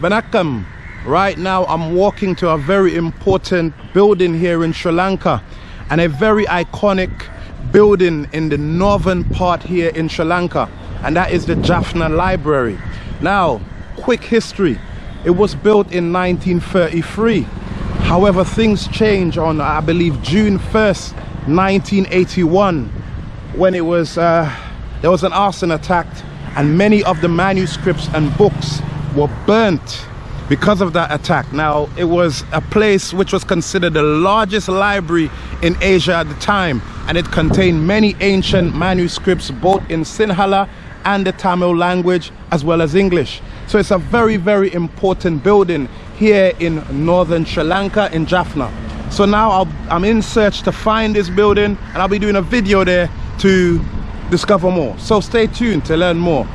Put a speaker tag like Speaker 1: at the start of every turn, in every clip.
Speaker 1: Vanakkam. Right now I'm walking to a very important building here in Sri Lanka and a very iconic building in the northern part here in Sri Lanka and that is the Jaffna Library. Now, quick history. It was built in 1933. However, things change on, I believe, June 1st, 1981 when it was, uh, there was an arson attack and many of the manuscripts and books were burnt because of that attack. Now, it was a place which was considered the largest library in Asia at the time, and it contained many ancient manuscripts both in Sinhala and the Tamil language as well as English. So it's a very, very important building here in northern Sri Lanka in Jaffna. So now i am in search to find this building and I'll be doing a video there to discover more. So stay tuned to learn more.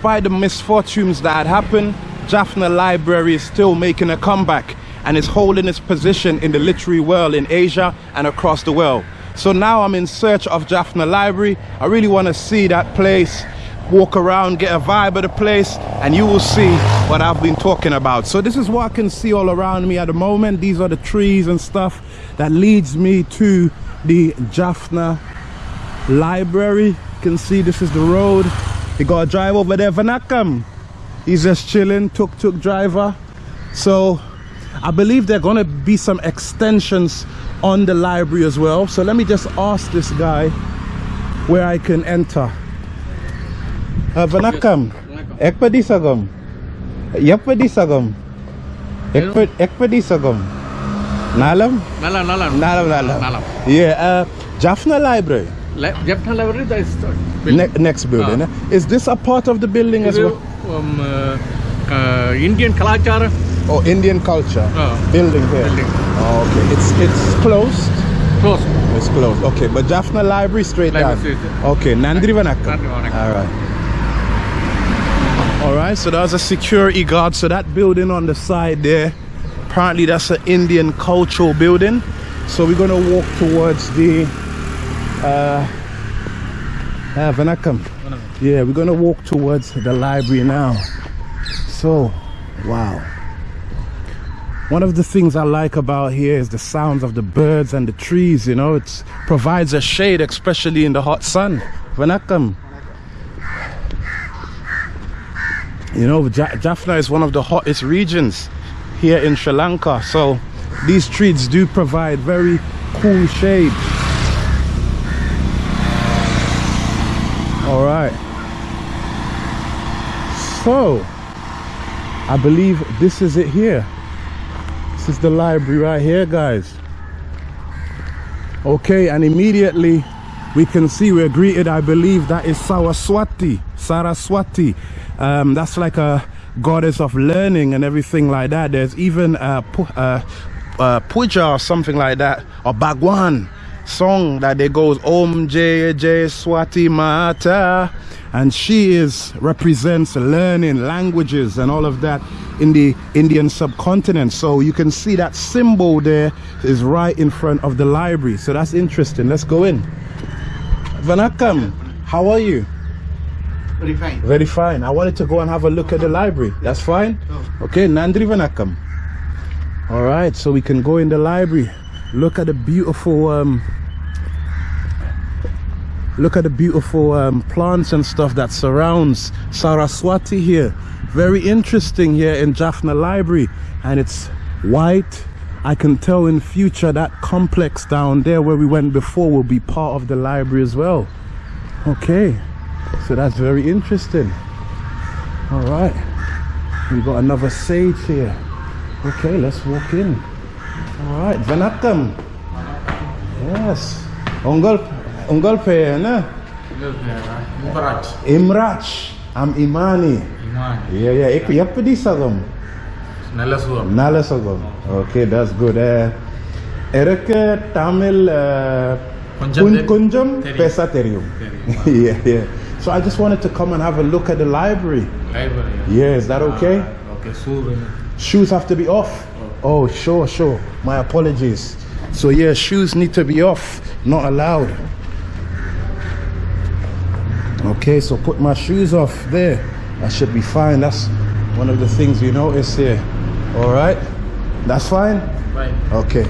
Speaker 1: Despite the misfortunes that had happened, Jaffna Library is still making a comeback and is holding its position in the literary world in Asia and across the world. So now I'm in search of Jaffna Library. I really want to see that place, walk around, get a vibe of the place, and you will see what I've been talking about. So this is what I can see all around me at the moment. These are the trees and stuff that leads me to the Jaffna Library. You can see this is the road he got a drive over there Vanakkam. He's just chilling, tuk-tuk driver. So I believe there are gonna be some extensions on the library as well. So let me just ask this guy where I can enter. Uh, Vanakkam. Ekpadisagam. Yappadisagam. Ekpadisagam. Nalam,
Speaker 2: Nalam. Nalam,
Speaker 1: Nalam. Nalam. Yeah, uh, Jaffna Library.
Speaker 2: Jaffna Library, the
Speaker 1: Ne next building. Ah. Is this a part of the building as well?
Speaker 2: Um, uh, uh, Indian Kalachara.
Speaker 1: Oh, Indian culture.
Speaker 2: Ah.
Speaker 1: Building here.
Speaker 2: Building.
Speaker 1: Oh, okay. It's it's closed.
Speaker 2: Closed.
Speaker 1: It's closed. Okay, but Jaffna Library straight
Speaker 2: Library
Speaker 1: down. Okay, Nandri Vanakka.
Speaker 2: All
Speaker 1: right. All right, so there's a security guard. So that building on the side there, apparently that's an Indian cultural building. So we're gonna walk towards the uh, uh, Vanakkam. Yeah, we're gonna walk towards the library now. So, wow. One of the things I like about here is the sounds of the birds and the trees, you know, it provides a shade, especially in the hot sun. Vanakkam. You know, Jaffna is one of the hottest regions here in Sri Lanka, so these trees do provide very cool shade. all right so i believe this is it here. This is the library right here guys. Okay and immediately we can see we're greeted i believe that is saraswati saraswati. Um, that's like a goddess of learning and everything like that. There's even a, a, a puja or something like that or bhagwan song that they goes Om Jay Jay Swati Mata. And she is represents learning languages and all of that in the Indian subcontinent. So you can see that symbol there is right in front of the library. So that's interesting. Let's go in. Vanakkam how are you?
Speaker 2: Very fine.
Speaker 1: Very fine. I wanted to go and have a look at the library. That's fine? Okay Nandri Vanakkam all right so we can go in the library. Look at the beautiful um, look at the beautiful um, plants and stuff that surrounds Saraswati here. Very interesting here in Jaffna Library. And it's white. I can tell in future that complex down there where we went before will be part of the library as well. Okay. So that's very interesting. All right. We got another sage here. Okay let's walk in. All right. Vanakkam. Yes Ongol Ungolpe, na?
Speaker 2: Imraj.
Speaker 1: Imraj. I'm Imani.
Speaker 2: Imani.
Speaker 1: Yeah, yeah. Ik heb die sagam.
Speaker 2: Nalasugam.
Speaker 1: Nalasugam. Okay, that's good. Uh, Kunjam, Kunjam Pesa Terium. yeah, yeah. So I just wanted to come and have a look at the library.
Speaker 2: Library.
Speaker 1: Yeah, is that okay?
Speaker 2: Uh, okay, shoes.
Speaker 1: Shoes have to be off. Oh, sure, sure. My apologies. So yeah, shoes need to be off, not allowed. Okay, so put my shoes off there. I should be fine. That's one of the things you notice here. All right, that's fine.
Speaker 2: Right.
Speaker 1: Okay.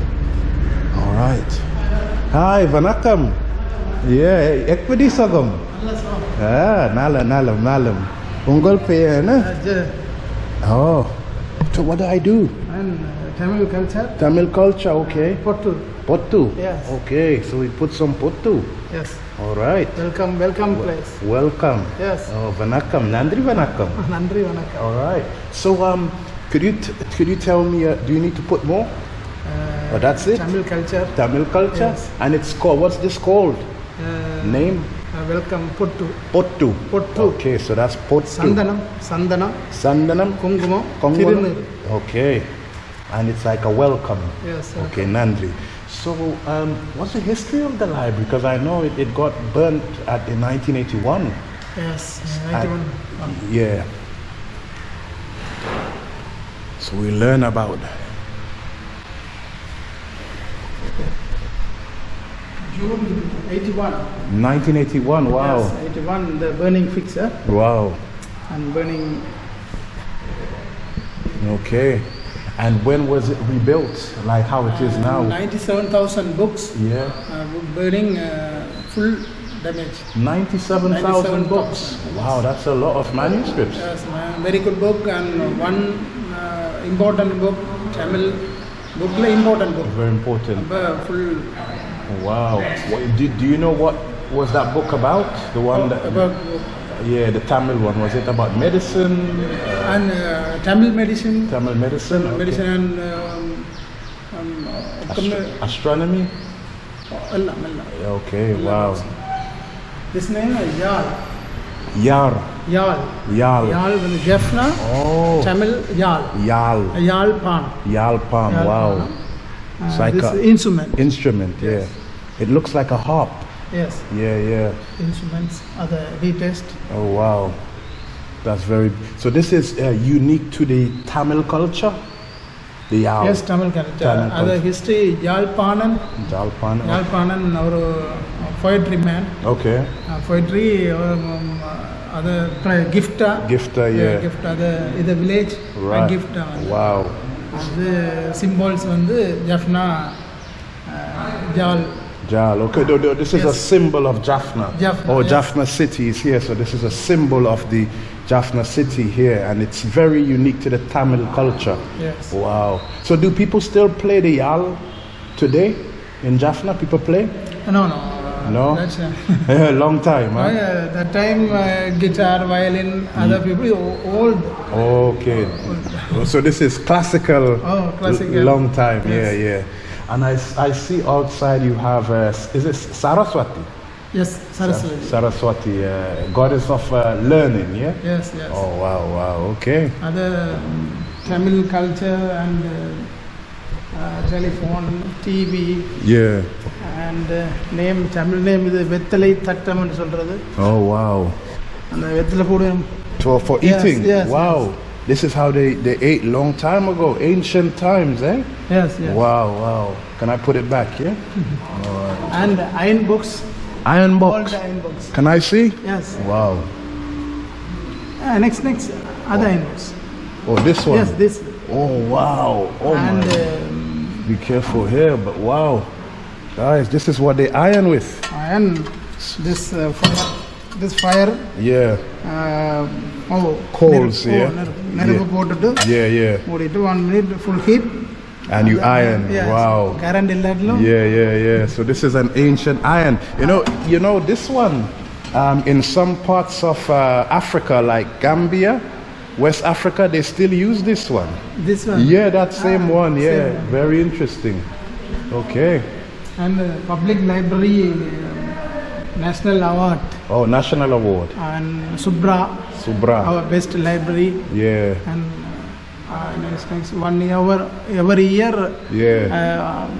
Speaker 1: All right. Hi, vanakkam. Yeah, ekpedi sagam. Ah, nalam, nalam, nalam. Ungol pe na? Oh. So what do I do?
Speaker 3: And uh, Tamil culture,
Speaker 1: Tamil culture, okay.
Speaker 3: Pottu.
Speaker 1: Pottu.
Speaker 3: Yes.
Speaker 1: Okay, so we put some pottu.
Speaker 3: Yes.
Speaker 1: All right.
Speaker 3: Welcome, welcome place.
Speaker 1: Welcome.
Speaker 3: Yes.
Speaker 1: Oh, vanakkam. Nandri vanakkam.
Speaker 3: Nandri Vanakkam.
Speaker 1: All right. So um, could you t- could you tell me? Uh, do you need to put more?
Speaker 3: Uh,
Speaker 1: Oh, that's it.
Speaker 3: Tamil culture.
Speaker 1: Tamil culture.
Speaker 3: Yes.
Speaker 1: And it's called. What's this called?
Speaker 3: Uh,
Speaker 1: Name?
Speaker 3: uh, welcome, Pottu.
Speaker 1: Pottu.
Speaker 3: Pottu.
Speaker 1: Okay, so that's pottu.
Speaker 3: Sandanam, Sandanam,
Speaker 1: Sandanam.
Speaker 3: Kungumam,
Speaker 1: Kongonam? Okay. And it's like a welcome.
Speaker 3: Yes.
Speaker 1: Okay, Nandri. So, um, what's the history of the library? Because I know it, it got burnt at in 1981.
Speaker 3: Yes. 91.
Speaker 1: Yeah. So we learn about
Speaker 3: June 81.
Speaker 1: 1981. Wow.
Speaker 3: Yes, 81, the burning fixer
Speaker 1: Wow.
Speaker 3: and burning.
Speaker 1: Okay. And when was it rebuilt? Like how it is now?
Speaker 3: 97,000 books,
Speaker 1: Yeah.
Speaker 3: uh, burning uh, full damage.
Speaker 1: 97,000
Speaker 3: 97,000
Speaker 1: books. Wow, that's a lot of manuscripts.
Speaker 3: Yes, very good book and one uh, important book, Tamil book, important book.
Speaker 1: Very important.
Speaker 3: Uh, full
Speaker 1: Wow. What, do, do you know what was that book about? The one that.
Speaker 3: about
Speaker 1: Yeah, the Tamil one. Was it about medicine?
Speaker 3: and uh, Tamil medicine,
Speaker 1: Tamil medicine? Okay.
Speaker 3: medicine and um, um,
Speaker 1: Astro- astronomy?
Speaker 3: Allah, Allah.
Speaker 1: Okay, wow.
Speaker 3: This name is Yal.
Speaker 1: Yar.
Speaker 3: Yal.
Speaker 1: Yal.
Speaker 3: Yal with Jaffna,
Speaker 1: Oh.
Speaker 3: Tamil Yal.
Speaker 1: Yal.
Speaker 3: Yal Pan.
Speaker 1: Yalpan.
Speaker 3: Yal
Speaker 1: Wow. It's
Speaker 3: Uh,
Speaker 1: like
Speaker 3: this instrument.
Speaker 1: Instrument, yeah. It looks like a harp.
Speaker 3: yes,
Speaker 1: Yeah, yeah.
Speaker 3: instruments are the retest.
Speaker 1: Oh, wow. That's very. So this is uh, unique to the Tamil culture? The Yal.
Speaker 3: Yes, Tamil culture.
Speaker 1: Tamil
Speaker 3: Other
Speaker 1: culture.
Speaker 3: history, Yalpanan.
Speaker 1: Jalpan.
Speaker 3: Yalpanan, our poetry man.
Speaker 1: Okay.
Speaker 3: Uh, poetry, um, uh, other pri- gifta.
Speaker 1: Gifta, yeah.
Speaker 3: gift other in the village.
Speaker 1: Right.
Speaker 3: gift.
Speaker 1: Wow.
Speaker 3: அது symbols வந்து ஜஃப்னா ஜால்
Speaker 1: Jal. Okay, no, no, this is a symbol of Jaffna.
Speaker 3: Jaffna,
Speaker 1: Oh,
Speaker 3: yes.
Speaker 1: Jaffna city is here. So this is a symbol of the Jaffna city here, and it's very unique to the Tamil culture.
Speaker 3: Yes.
Speaker 1: Wow. So do people still play the Yal today in Jaffna? People play?
Speaker 3: no no uh,
Speaker 1: No?
Speaker 3: that's uh,
Speaker 1: Long time, huh?
Speaker 3: uh, that time uh, guitar violin other people old
Speaker 1: Okay. So this is classical.
Speaker 3: Oh, classical.
Speaker 1: Long time.
Speaker 3: Yes.
Speaker 1: Yeah, yeah. And I, I see outside you have, uh, is it Saraswati?
Speaker 3: Yes, Saraswati.
Speaker 1: Saraswati, uh, goddess of uh, learning, yeah?
Speaker 3: Yes, yes.
Speaker 1: Oh, wow, wow, okay.
Speaker 3: Other um, Tamil culture and uh, uh, telephone, TV.
Speaker 1: Yeah.
Speaker 3: And uh, name, Tamil name is Vettalai Thattam.
Speaker 1: Oh, wow.
Speaker 3: And Vettalapuram.
Speaker 1: For, for
Speaker 3: yes,
Speaker 1: eating?
Speaker 3: Yes,
Speaker 1: wow. Yes. This is how they, they ate long time ago, ancient times, eh?
Speaker 3: yes yes
Speaker 1: Wow, wow. Can I put it back, yeah?
Speaker 3: and iron books
Speaker 1: Iron
Speaker 3: all
Speaker 1: box.
Speaker 3: the iron books
Speaker 1: Can I see?
Speaker 3: yes
Speaker 1: Wow.
Speaker 3: uh, next next other iron books
Speaker 1: Oh, this one?
Speaker 3: yes this
Speaker 1: Oh, wow. Oh,
Speaker 3: and
Speaker 1: my.
Speaker 3: um,
Speaker 1: Be careful here, but wow. Guys, this is what they iron with.
Speaker 3: iron this uh, fire this fire
Speaker 1: Yeah.
Speaker 3: uh, oh
Speaker 1: Coals,
Speaker 3: நெருப்பு-
Speaker 1: yeah.
Speaker 3: oh, நெருப்பு நெருப்பு
Speaker 1: Yeah.
Speaker 3: போட்டுட்டு
Speaker 1: Yeah, yeah.
Speaker 3: மூடிட்டு one minute full heat
Speaker 1: And you iron. Wow.
Speaker 3: Current இல்லாட்டிலும்
Speaker 1: Yeah, yeah, yeah. So this is an ancient iron. You know, you know this one. Um, in some parts of uh, Africa, like Gambia, West Africa, they still use this one.
Speaker 3: this one
Speaker 1: Yeah, that same
Speaker 3: Ah,
Speaker 1: one. Yeah,
Speaker 3: same one.
Speaker 1: very interesting. Okay.
Speaker 3: and uh, public library uh, national award
Speaker 1: Oh, national award.
Speaker 3: and Subra
Speaker 1: Subra.
Speaker 3: our best library
Speaker 1: Yeah,
Speaker 3: and uh, next one year every year
Speaker 1: yeah.
Speaker 3: uh,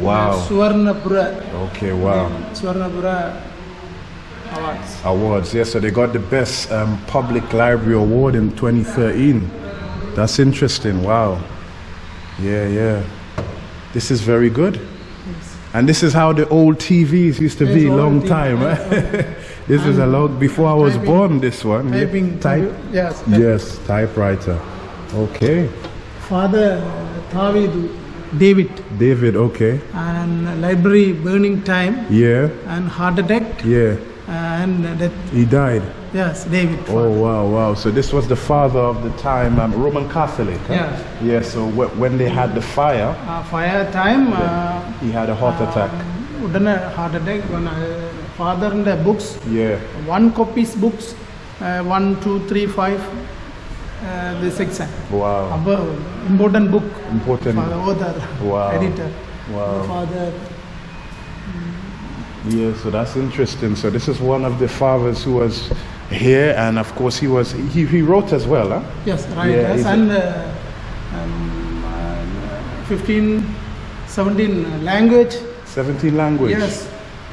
Speaker 1: Wow.
Speaker 3: Suvarnapura
Speaker 1: Okay, wow.
Speaker 3: Suvarnapura awards
Speaker 1: Awards. Yes, so they got the best um, public library award in 2013. That's interesting. Wow. Yeah, yeah. This is very good. And this is how the old TVs used to be long
Speaker 3: TV,
Speaker 1: time, right? this is a long before I was
Speaker 3: Typing-
Speaker 1: born. This one.
Speaker 3: Typing.
Speaker 1: Type.
Speaker 3: Yes.
Speaker 1: Yes, typewriter. Okay.
Speaker 3: Father Thavidu, David,
Speaker 1: David. Okay.
Speaker 3: and library burning time
Speaker 1: Yeah.
Speaker 3: and heart attack
Speaker 1: Yeah.
Speaker 3: and death.
Speaker 1: He died.
Speaker 3: Yes, David.
Speaker 1: Oh wow, wow! So this was the father of the time, um, Roman Catholic. huh?
Speaker 3: Yeah.
Speaker 1: Yeah. So wh- when they had the fire,
Speaker 3: Uh, fire time. Uh,
Speaker 1: he had a heart attack.
Speaker 3: ഉടനെ heart attack ഫാദറിൻ്റെ books
Speaker 1: Yeah.
Speaker 3: One copies books one two three five the section
Speaker 1: Wow.
Speaker 3: അപ്പോൾ important book
Speaker 1: Important.
Speaker 3: Author
Speaker 1: Wow.
Speaker 3: Editor
Speaker 1: Wow.
Speaker 3: Father
Speaker 1: Yeah. So that's interesting. So this is one of the fathers who was here, and of course he was he, he wrote as well. Huh?
Speaker 3: Yes, right.
Speaker 1: Yeah,
Speaker 3: yes,
Speaker 1: and uh,
Speaker 3: um, uh, 15, 17 uh, language.
Speaker 1: 17 language.
Speaker 3: Yes.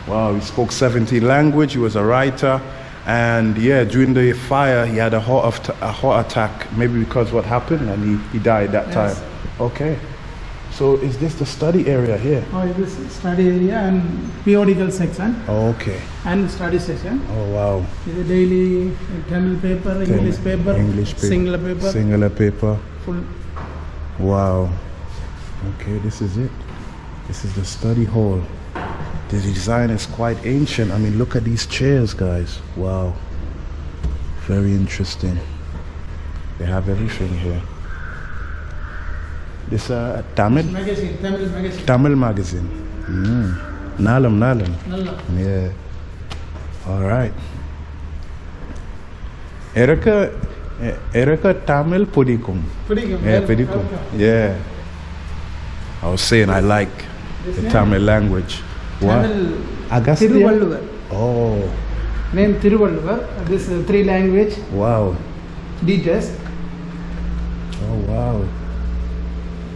Speaker 1: Wow, he spoke 17 language. He was a writer, and yeah, during the fire he had a heart, a heart attack, maybe because what happened, and he, he died that
Speaker 3: yes.
Speaker 1: time. Okay. So is this the study area here?
Speaker 3: Oh, this study area and periodical section.
Speaker 1: Oh, okay.
Speaker 3: And study section.
Speaker 1: Oh, wow.
Speaker 3: The daily uh, Tamil paper, English Tamil, paper,
Speaker 1: English paper,
Speaker 3: singular paper.
Speaker 1: Singular paper.
Speaker 3: Full.
Speaker 1: Wow. Okay, this is it. This is the study hall. The design is quite ancient. I mean, look at these chairs, guys. Wow. Very interesting. They have everything here. This uh, Tamil?
Speaker 3: Magazine, Tamil magazine.
Speaker 1: Tamil magazine. Mm. Nalam, Nalam.
Speaker 3: Nalam.
Speaker 1: Yeah. All right. எனக்கு எனக்கு Tamil
Speaker 3: பிடிக்கும்
Speaker 1: yeah ஏ yeah. I was saying I like the Tamil language. What? Agastya? Oh.
Speaker 3: Name Tiruvalluvar. This three language.
Speaker 1: Wow.
Speaker 3: Teachers.
Speaker 1: Oh wow.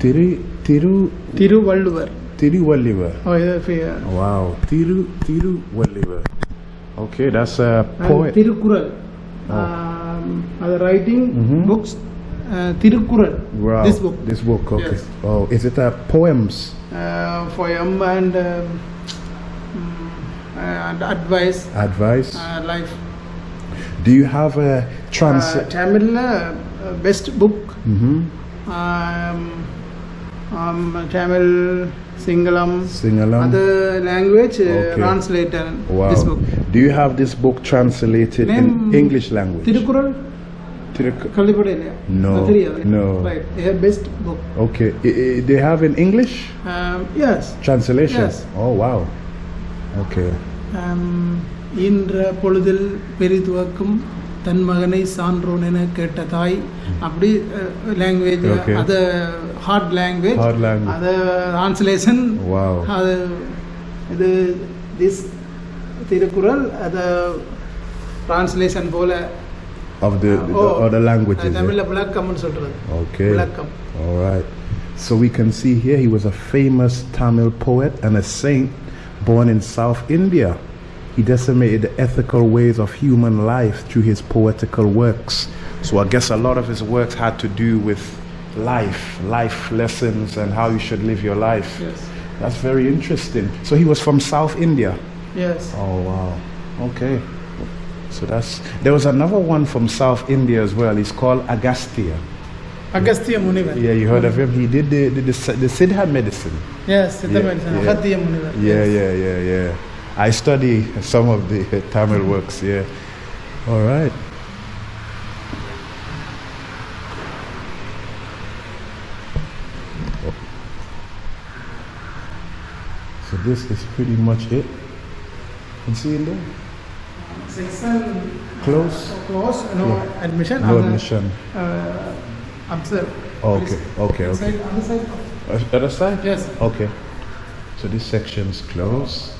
Speaker 1: Tiru, Tiru,
Speaker 3: Thiruvalluvar
Speaker 1: Tiruvallivar.
Speaker 3: ஓ இது ஃபி-
Speaker 1: Wow. Tiru, Tiruvallivar. Okay, that's a
Speaker 3: and
Speaker 1: poet.
Speaker 3: Thirukkural Um, அது writing
Speaker 1: Mhm.
Speaker 3: Books Thirukkural
Speaker 1: Wow.
Speaker 3: This book
Speaker 1: This book, okay.
Speaker 3: Yes.
Speaker 1: Oh, is it a poems?
Speaker 3: poem and um, mm, and advice
Speaker 1: Advice?
Speaker 3: life
Speaker 1: Do you have a trans?
Speaker 3: தமிழில் best book
Speaker 1: mm-hmm.
Speaker 3: Tamil Sinhala
Speaker 1: Singalam.
Speaker 3: other language uh,
Speaker 1: Okay.
Speaker 3: translator
Speaker 1: Wow.
Speaker 3: this book
Speaker 1: Do you have this book translated in
Speaker 3: Name-
Speaker 1: English language?
Speaker 3: Thirukkural
Speaker 1: Tiru-
Speaker 3: கல்விப்பட இல்லையா
Speaker 1: No,
Speaker 3: அது தெரியாது
Speaker 1: no.
Speaker 3: right they have best book
Speaker 1: Okay. I- I- they have in English
Speaker 3: um, yes
Speaker 1: translation?
Speaker 3: Yes.
Speaker 1: Oh, wow. Okay.
Speaker 3: um, இன்ற பொழுதில் பெரிதுவக்கும் தன் மகனை சான்றோன் என கேட்ட தாய் அப்படி லாங்குவேஜ்
Speaker 1: Okay.
Speaker 3: அது ஹார்ட் லாங்குவேஜ்
Speaker 1: Hard language.
Speaker 3: அது டிரான்ஸ்லேஷன்
Speaker 1: Wow.
Speaker 3: அது இது திஸ் திருக்குறள் அது டிரான்ஸ்லேஷன் போல
Speaker 1: Of the, the
Speaker 3: Oh,
Speaker 1: other languages.
Speaker 3: அது
Speaker 1: yeah?
Speaker 3: தமிழில் விளக்கம்னு சொல்றது
Speaker 1: Okay.
Speaker 3: விளக்கம்
Speaker 1: All right. So we can see here he was a famous Tamil poet and a saint born in South India. He decimated the ethical ways of human life through his poetical works. So I guess a lot of his works had to do with life, life lessons, and how you should live your life.
Speaker 3: Yes.
Speaker 1: That's very interesting. So he was from South India?
Speaker 3: Yes.
Speaker 1: Oh, wow. Okay. So that's. There was another one from South India as well. He's called Agastya.
Speaker 3: Agastya Munivar.
Speaker 1: Yeah, you heard of him. He did the, the, the, the Siddha medicine.
Speaker 3: Yes, Siddha
Speaker 1: yeah,
Speaker 3: medicine.
Speaker 1: Yeah.
Speaker 3: Agastya Munivar.
Speaker 1: Yeah, yes. yeah, yeah, yeah. I study some of the Tamil works, yeah. All right. So this is pretty much it. And see in there?
Speaker 3: Section
Speaker 1: close.
Speaker 3: Close. No
Speaker 1: yeah.
Speaker 3: admission.
Speaker 1: No admission.
Speaker 3: Uh, observe.
Speaker 1: Okay. Okay. Okay.
Speaker 3: Side, other side.
Speaker 1: Uh, other side.
Speaker 3: Yes.
Speaker 1: Okay. So this section is closed.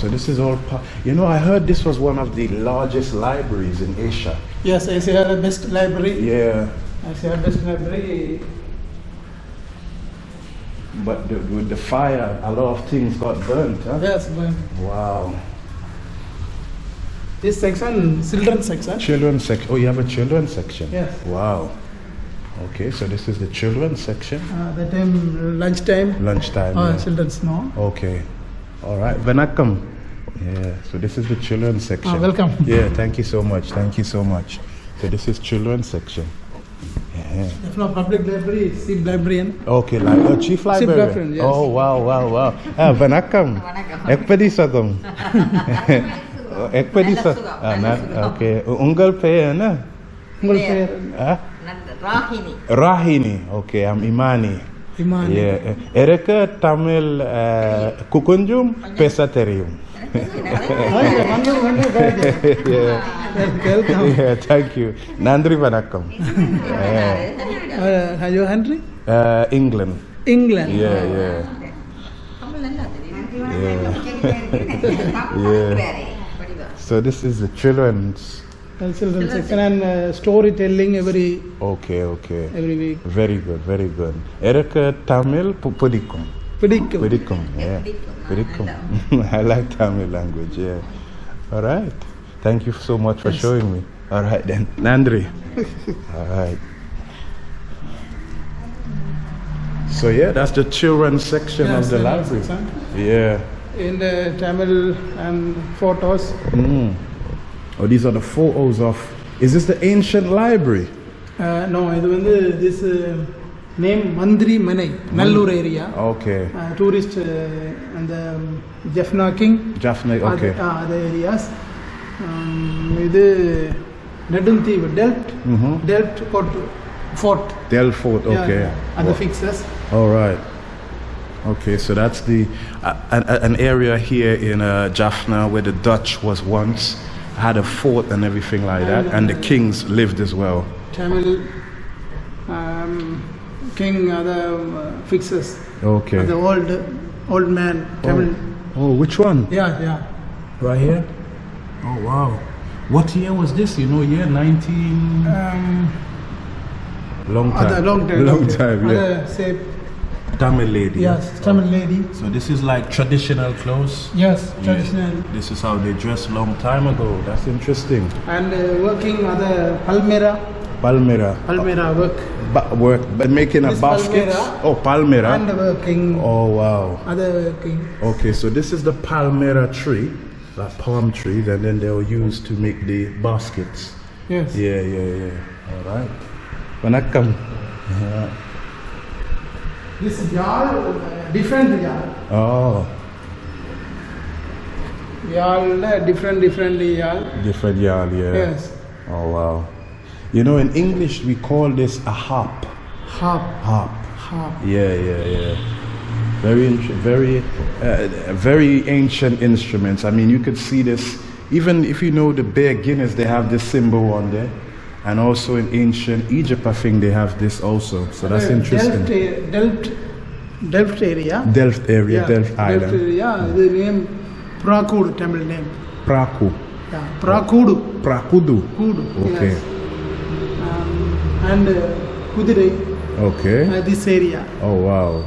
Speaker 1: So this is all. Pa- you know, I heard this was one of the largest libraries in Asia.
Speaker 3: Yes, I say the best library.
Speaker 1: Yeah.
Speaker 3: I say best library.
Speaker 1: But the, with the fire, a lot of things got burnt. Huh?
Speaker 3: Yes, but
Speaker 1: Wow.
Speaker 3: this section, children section.
Speaker 1: Children's section. Oh, you have a children's section.
Speaker 3: Yes.
Speaker 1: Wow. Okay, so this is the children's section.
Speaker 3: Uh, that time lunchtime.
Speaker 1: Lunchtime.
Speaker 3: Uh,
Speaker 1: yeah.
Speaker 3: children's no.
Speaker 1: Okay. All right, Vanakkam. Yeah, so this is the children's ah, section.
Speaker 3: Ah, welcome.
Speaker 1: Yeah, thank you so much. Thank you so much. So this is children's section. Yeah.
Speaker 3: No, public library, chief librarian.
Speaker 1: Okay, like oh, chief librarian.
Speaker 3: Chief librarian yes.
Speaker 1: Oh, wow, wow, wow. Ah, vanakkam. Ekpadisagam.
Speaker 4: Ekpadisa.
Speaker 1: Ah, okay, ungal peer,
Speaker 3: na?
Speaker 4: Ungal
Speaker 3: peer.
Speaker 1: Ah?
Speaker 4: Rahini.
Speaker 1: Rahini. Okay, I'm Imani
Speaker 3: imani
Speaker 1: yeah. ereke tamil uh, kukunjum
Speaker 3: pesaterium
Speaker 1: yeah. yeah, thank you. Nandri Vanakkam.
Speaker 3: Are you
Speaker 1: your England.
Speaker 3: England.
Speaker 1: Yeah. yeah. yeah. So this is the children's
Speaker 3: children section and uh, storytelling every
Speaker 1: Okay, okay.
Speaker 3: every week
Speaker 1: Very good, very good. Erika Tamil pu- Pudikum.
Speaker 3: பிடிக்கும்
Speaker 1: Pudikum, yeah.
Speaker 4: Pudikum.
Speaker 1: Pudikum. I like Tamil language, yeah. All right. Thank you so much for showing me. All right then. Nandri. All right. So yeah, that's the children's section
Speaker 3: Yes,
Speaker 1: of the
Speaker 3: children's
Speaker 1: library.
Speaker 3: section.
Speaker 1: Yeah.
Speaker 3: in the Tamil and photos
Speaker 1: Mm. Oh, these are the photos of. Is this the ancient library?
Speaker 3: uh, no இது வந்து this uh, name மந்திரி Manai Nallur area
Speaker 1: Okay.
Speaker 3: Tourist அந்த Jaffna king
Speaker 1: Jaffna. Okay.
Speaker 3: அது areas இது Neduntheevu dealt
Speaker 1: Mm-hmm.
Speaker 3: Dealt code fort
Speaker 1: Delfort. Okay.
Speaker 3: அந்த
Speaker 1: Wow.
Speaker 3: Fixes
Speaker 1: All right. Okay, so that's the uh, an, an area here in uh, Jaffna where the Dutch was once had a fort and everything like that, and, the kings lived as well.
Speaker 3: Tamil um, king, other uh, fixes.
Speaker 1: Okay.
Speaker 3: The old old man, oh. Tamil.
Speaker 1: Oh. oh, which one?
Speaker 3: Yeah, yeah.
Speaker 1: Right here? Oh, wow. What year was this? You know, year 19. Um, long time.
Speaker 3: Other long time.
Speaker 1: Long time, yeah.
Speaker 3: Other, say,
Speaker 1: Tamil lady.
Speaker 3: Yes, Tamil lady.
Speaker 1: So this is like traditional clothes.
Speaker 3: Yes, traditional.
Speaker 1: This is how they dressed long time ago. That's interesting.
Speaker 3: And uh, working other Palmyra,
Speaker 1: Palmyra.
Speaker 3: Palmyra work.
Speaker 1: Ba- work, but making a
Speaker 3: This
Speaker 1: basket.
Speaker 3: Palmyra.
Speaker 1: Oh, Palmyra.
Speaker 3: And working
Speaker 1: Oh, wow.
Speaker 3: other working.
Speaker 1: Okay, so this is the Palmyra tree, like palm tree, and then they'll use to make the baskets.
Speaker 3: Yes.
Speaker 1: Yeah, yeah, yeah. All right. Vanakkam.
Speaker 3: This yal, uh, different yal.
Speaker 1: Oh,
Speaker 3: Yal, uh, different, different yal.
Speaker 1: different yard, yeah.
Speaker 3: Yes.
Speaker 1: Oh, wow. You know, in English, we call this a harp.
Speaker 3: Harp.
Speaker 1: Harp.
Speaker 3: Harp.
Speaker 1: Yeah, yeah, yeah. Very, very, uh, very ancient instruments. I mean, you could see this even if you know the Bear Guinness. They have this symbol on there, and also in ancient Egypt, I think they have this also. So that's interesting.
Speaker 3: Delft, Delft, Delft area.
Speaker 1: Delft area,
Speaker 3: Yeah,
Speaker 1: Delft Island,
Speaker 3: area. The name Prakud, Tamil name.
Speaker 1: Praku,
Speaker 3: Yeah, Prakudu.
Speaker 1: Prakudu.
Speaker 3: Kudu.
Speaker 1: Okay,
Speaker 3: Yes. Um, and uh, Kudirai,
Speaker 1: okay.
Speaker 3: uh, this area.
Speaker 1: Oh wow.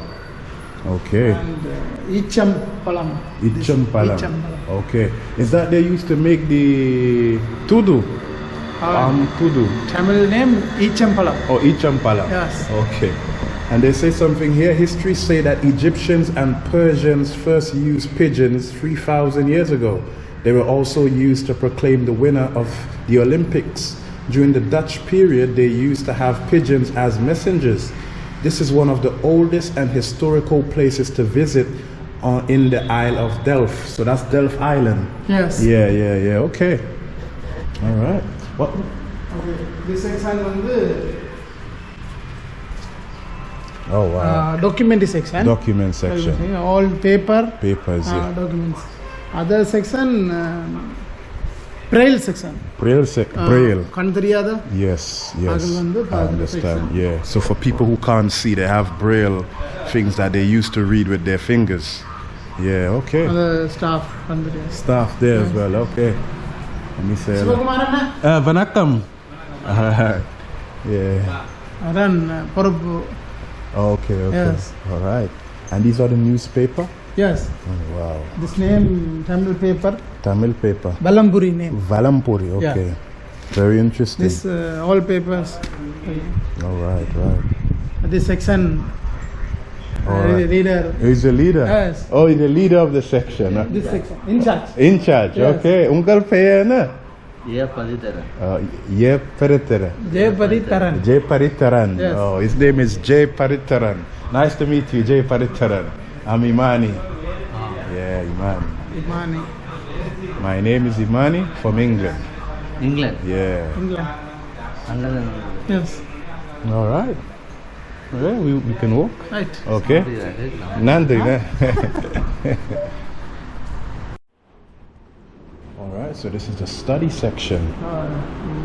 Speaker 1: Okay.
Speaker 3: And uh, Icham Palam.
Speaker 1: Ichampalam.
Speaker 3: Ichampalam.
Speaker 1: Okay. Is that they used to make the tudu?
Speaker 3: Uh,
Speaker 1: Um, tudu.
Speaker 3: Tamil name Ichampalam.
Speaker 1: Oh, Ichampala.
Speaker 3: Yes.
Speaker 1: Okay. And they say something here. History say that Egyptians and Persians first used pigeons 3,000 years ago. They were also used to proclaim the winner of the Olympics. During the Dutch period, they used to have pigeons as messengers. This is one of the oldest and historical places to visit on, in the Isle of Delft. So that's Delft Island.
Speaker 3: Yes.
Speaker 1: Yeah, yeah, yeah. Okay. All right. What?
Speaker 3: Okay. This section வந்து
Speaker 1: Oh wow.
Speaker 3: uh, document section.
Speaker 1: Document section.
Speaker 3: All paper.
Speaker 1: Papers.
Speaker 3: uh,
Speaker 1: Yeah.
Speaker 3: documents. Other section uh, braille section.
Speaker 1: Braille. sec-
Speaker 3: Uh,
Speaker 1: Braille.
Speaker 3: கண் தெரியாத
Speaker 1: Yes, yes.
Speaker 3: அது வந்து
Speaker 1: I
Speaker 3: பாருங்க
Speaker 1: understand.
Speaker 3: section.
Speaker 1: Yeah. So for people who can't see, they have braille things that they used to read with their fingers. Yeah. Okay.
Speaker 3: அது staff கண் தெரியாது
Speaker 1: Staff there Sila kumanan na? Ah, Vanakkam. Yeah.
Speaker 3: Ah, Aran,
Speaker 1: uh,
Speaker 3: Parabu. Oh,
Speaker 1: okay, okay.
Speaker 3: Yes.
Speaker 1: Alright. And these are the newspaper?
Speaker 3: Yes.
Speaker 1: Oh, wow.
Speaker 3: This name, Tamil paper.
Speaker 1: Tamil paper.
Speaker 3: Valampuri name.
Speaker 1: Valampuri, okay. Yeah. Very interesting.
Speaker 3: This, uh, all papers.
Speaker 1: All right, right.
Speaker 3: This section Leader.
Speaker 1: He's the leader.
Speaker 3: Yes.
Speaker 1: Oh, he's the leader of the section. Huh?
Speaker 3: This section. In charge.
Speaker 1: In charge.
Speaker 3: Yes.
Speaker 1: Okay. Ungal pair
Speaker 5: na. J.
Speaker 1: Paritaran. Uh, Paritaran.
Speaker 3: J. Paritaran.
Speaker 1: J. Paritaran. Oh, his name is Jay Paritaran. Nice to meet you, Jay Paritaran. I'm Imani. Oh. Yeah, Imani.
Speaker 3: Imani.
Speaker 1: My name is Imani from England.
Speaker 5: England?
Speaker 1: Yeah.
Speaker 3: England.
Speaker 5: England.
Speaker 3: Yes.
Speaker 1: All right. Yeah, we, we can walk.
Speaker 3: Right.
Speaker 1: Okay. Nandi, ne? All right, so this is the study section.
Speaker 3: Uh,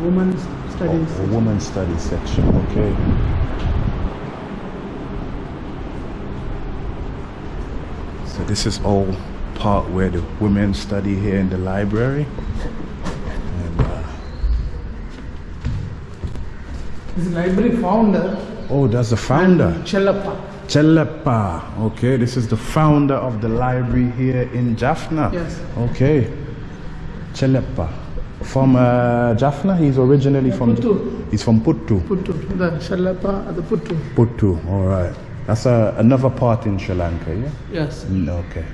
Speaker 3: women's studies.
Speaker 1: A woman study section, okay. So this is all part where the women study here in the library. And, uh,
Speaker 3: This library founder.
Speaker 1: Oh, that's the founder.
Speaker 3: Chellappa.
Speaker 1: Chelepa. Okay, this is the founder of the library here in Jaffna.
Speaker 3: Yes.
Speaker 1: Okay. Chelepa. From uh, Jaffna, he's originally from.
Speaker 3: Puttu.
Speaker 1: He's from Puttu.
Speaker 3: Puttu. The Chellappa, the Puttu.
Speaker 1: Puttu. All right. That's a, another part in Sri Lanka, yeah.
Speaker 3: Yes.
Speaker 1: Mm, Okay.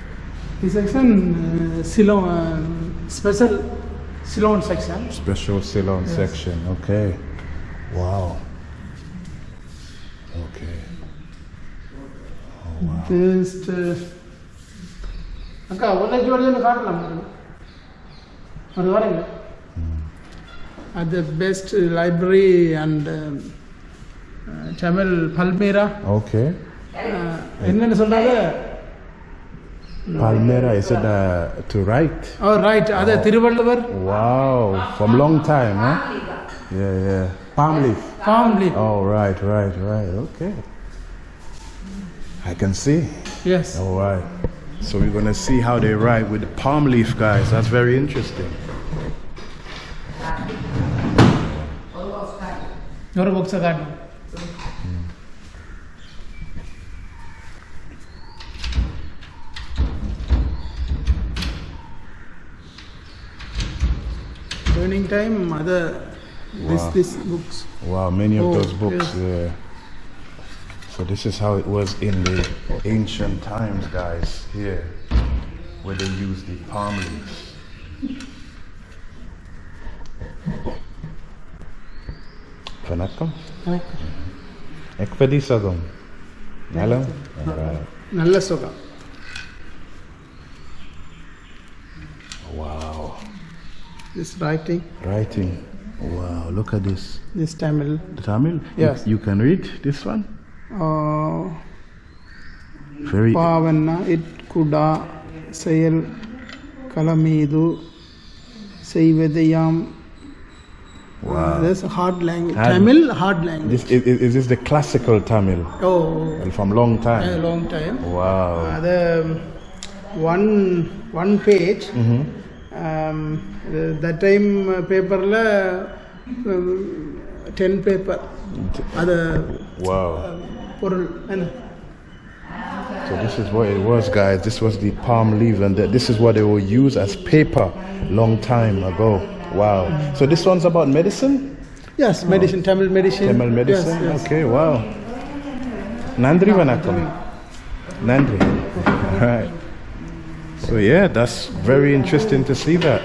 Speaker 3: This section, uh, Ceylon, uh, special Ceylon section.
Speaker 1: Special Ceylon
Speaker 3: Yes.
Speaker 1: section. Okay. Wow. Okay.
Speaker 3: This. Uh, அக்கா ஒரு ஜோடியில் காட்டலாம் அது வரீங்க at the best library and um, uh, Tamil Palmyra
Speaker 1: Okay.
Speaker 3: uh, என்னன்னு சொல்றாங்க
Speaker 1: Palmyra, is it uh, to write?
Speaker 3: O right அது Thiruvalluvar
Speaker 1: Wow. From long time, huh? Yeah, yeah. Palm leaf.
Speaker 3: palm leaf.
Speaker 1: Oh, right, right, right. Okay. I can see.
Speaker 3: Yes.
Speaker 1: All right. So we're going to see how they write with the palm leaf, guys. That's very interesting.
Speaker 3: What books are. Turning time, mother
Speaker 1: Wow.
Speaker 3: this books.
Speaker 1: Wow, many of
Speaker 3: Oh,
Speaker 1: those books.
Speaker 3: yes.
Speaker 1: Yeah. So this is how it was in the ancient times, guys. Here, where they used the palm leaves. Vanakkam. Ekpedisadum. Hello. All right.
Speaker 3: நல்ல சுகம்
Speaker 1: Wow.
Speaker 3: this writing
Speaker 1: Writing. Wow, look at this.
Speaker 3: This Tamil.
Speaker 1: The Tamil?
Speaker 3: Yes.
Speaker 1: You, you can read this one?
Speaker 3: Uh,
Speaker 1: Very.
Speaker 3: Pavanna itkuda செயல் கலமீது செய்வதையாம்
Speaker 1: Wow.
Speaker 3: That's a hard language. Tamil, hard language.
Speaker 1: This, is, is this the classical Tamil?
Speaker 3: Oh.
Speaker 1: And from long time?
Speaker 3: A long time.
Speaker 1: Wow.
Speaker 3: Uh, the um, one, one page,
Speaker 1: mm
Speaker 3: -hmm. that time uh, paperல um, 10 paper அது
Speaker 1: Wow.
Speaker 3: பொருள் என்ன
Speaker 1: So this is what it was, guys. This was the palm leaf, and th- this is what they will use as paper long time ago. Wow. So this one's about medicine,
Speaker 3: yes medicine Tamil medicine
Speaker 1: Tamil medicine.
Speaker 3: yes, yes.
Speaker 1: Okay. Wow. Nandri Vanakam. Nandri. Right. So yeah, that's very interesting to see that.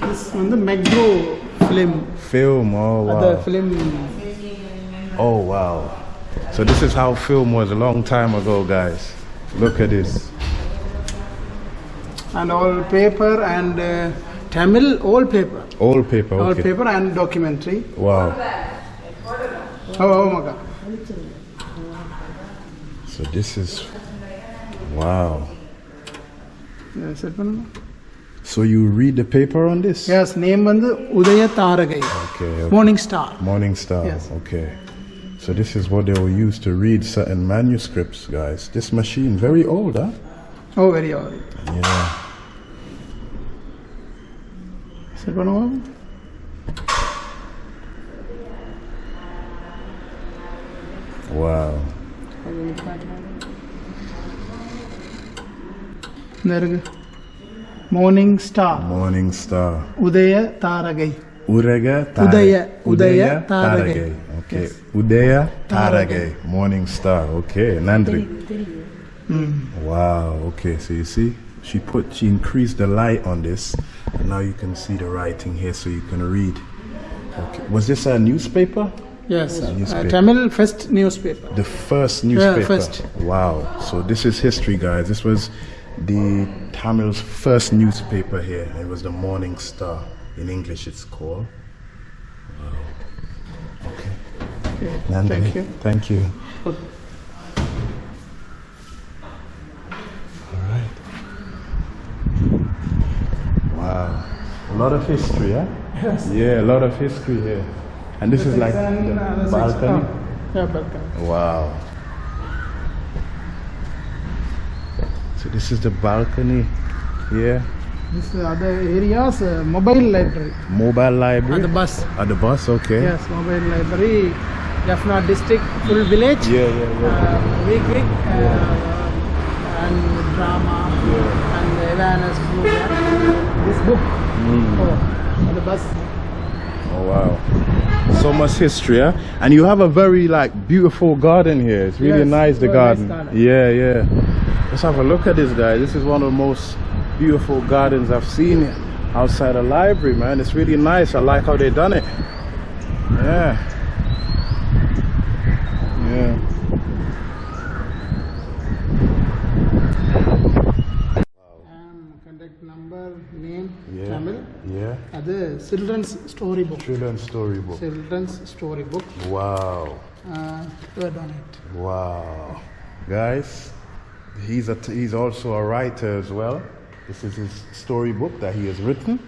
Speaker 3: This on the Magno film.
Speaker 1: Film, oh wow.
Speaker 3: The film.
Speaker 1: Oh wow. So this is how film was a long time ago, guys. Look at this.
Speaker 3: And all paper and uh, Tamil, all paper.
Speaker 1: All paper, okay.
Speaker 3: All paper and documentary.
Speaker 1: Wow.
Speaker 3: Oh, oh my God.
Speaker 1: So this is, wow.
Speaker 3: Yeah, set பண்ணுங்க
Speaker 1: So you read the paper on this?
Speaker 3: yes name வந்து Udaya Tharakai
Speaker 1: Okay. okay.
Speaker 3: morning star
Speaker 1: Morning Star.
Speaker 3: Yes.
Speaker 1: Okay. So this is what they will use to read certain manuscripts, guys. This machine, very old, huh?
Speaker 3: oh very old
Speaker 1: Yeah.
Speaker 3: set பண்ணுவோம்
Speaker 1: Wow.
Speaker 3: இருக்கு morning star
Speaker 1: Morning Star.
Speaker 3: Udaya Tharagai
Speaker 1: Urega
Speaker 3: Udaya- Udaya
Speaker 1: Udaya
Speaker 3: Tarage.
Speaker 1: Okay.
Speaker 3: Yes.
Speaker 1: Udaya
Speaker 3: Tarage.
Speaker 1: Tarage. Morning star. Okay. Nandri. Wow. Okay. So you see, she put she increased the light on this, and now you can see the writing here, so you can read. Okay. Was this a newspaper?
Speaker 3: Yes, uh,
Speaker 1: Newspaper.
Speaker 3: Tamil first newspaper.
Speaker 1: The first newspaper.
Speaker 3: first.
Speaker 1: Wow. So this is history, guys. This was the Tamil's first newspaper here. It was the Morning Star. In English, it's called. Wow. Okay. Nandini,
Speaker 3: thank you.
Speaker 1: Thank you. All right. Wow. A lot of history, huh?
Speaker 3: Yes.
Speaker 1: Yeah, a lot of history here. And this is like
Speaker 3: Section,
Speaker 1: the balcony.
Speaker 3: Yeah, balcony.
Speaker 1: Wow. So this is the balcony here.
Speaker 3: This uh, other areas, uh, mobile library.
Speaker 1: Mobile library.
Speaker 3: At the bus.
Speaker 1: At the bus, okay.
Speaker 3: Yes, mobile library. Jaffna district, full village.
Speaker 1: Yeah, yeah, yeah.
Speaker 3: Uh, weekly uh, and drama
Speaker 1: Yeah.
Speaker 3: and awareness program. This book.
Speaker 1: Mm.
Speaker 3: Oh, the bus.
Speaker 1: Oh wow. So much history, huh? And you have a very like beautiful garden here. It's really
Speaker 3: Yes,
Speaker 1: nice the
Speaker 3: very nice
Speaker 1: garden.
Speaker 3: garden.
Speaker 1: Yeah, yeah. Let's have a look at this guy. This is one of the most beautiful gardens I've seen outside a library, man. It's really nice. I like how they done it. Yeah. Yeah.
Speaker 3: And contact number, name,
Speaker 1: Yeah.
Speaker 3: Tamil.
Speaker 1: Yeah.
Speaker 3: ಅದು children's story book.
Speaker 1: Children's storybook.
Speaker 3: Children's story book.
Speaker 1: Wow.
Speaker 3: Uh, word on it.
Speaker 1: Wow. Guys, he's a t- he's also a writer as well. This is his storybook that he has written.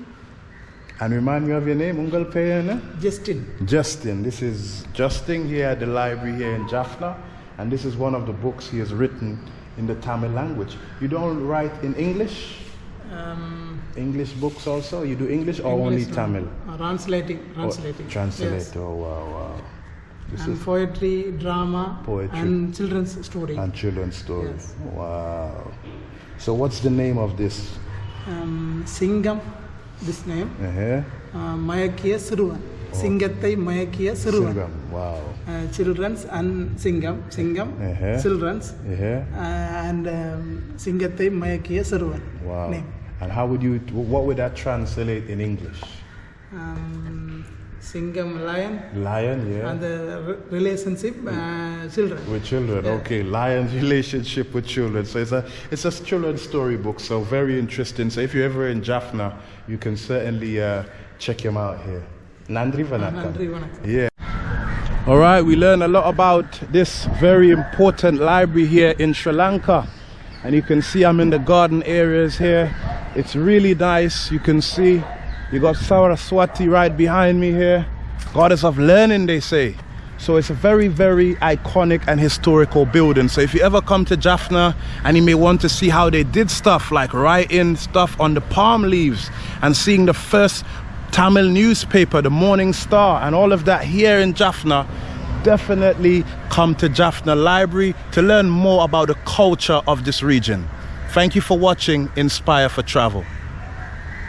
Speaker 1: And remind me of your name, Ungal Payana?
Speaker 3: Justin.
Speaker 1: Justin. This is Justin here at the library here in Jaffna. And this is one of the books he has written in the Tamil language. You don't write in English?
Speaker 3: Um,
Speaker 1: English books also? You do English or
Speaker 3: English,
Speaker 1: only
Speaker 3: no.
Speaker 1: Tamil?
Speaker 3: Uh, translating.
Speaker 1: Oh,
Speaker 3: Translating.
Speaker 1: translate.
Speaker 3: Yes.
Speaker 1: Oh, wow, wow. This
Speaker 3: and poetry, drama,
Speaker 1: poetry.
Speaker 3: and children's story.
Speaker 1: And children's story.
Speaker 3: Yes.
Speaker 1: Wow. So what's the name of this?
Speaker 3: Um, Singam, this name.
Speaker 1: Uh-huh.
Speaker 3: Uh, Mayakiya Siruvan. Oh. Singathai Mayakiya
Speaker 1: Singam, wow.
Speaker 3: Uh, children's and Singam, Singam,
Speaker 1: uh-huh.
Speaker 3: children's,
Speaker 1: uh-huh.
Speaker 3: Uh, and um, Singathai
Speaker 1: Wow.
Speaker 3: Name.
Speaker 1: And how would you, what would that translate in English?
Speaker 3: Um, Singham lion.
Speaker 1: Lion, yeah.
Speaker 3: And the relationship uh, children.
Speaker 1: With children,
Speaker 3: yeah.
Speaker 1: okay. Lion relationship with children. So it's a it's a children's storybook. So very interesting. So if you're ever in Jaffna, you can certainly uh, check him out here. Nandri ah,
Speaker 3: Vanaka. Nandri Vanaka.
Speaker 1: Yeah. All right, we learn a lot about this very important library here in Sri Lanka. And you can see I'm in the garden areas here. It's really nice. You can see you got Saraswati right behind me here. Goddess of learning, they say. So it's a very, very iconic and historical building. So if you ever come to Jaffna and you may want to see how they did stuff like writing stuff on the palm leaves and seeing the first Tamil newspaper, the Morning Star, and all of that here in Jaffna, definitely come to Jaffna Library to learn more about the culture of this region. Thank you for watching Inspire for Travel.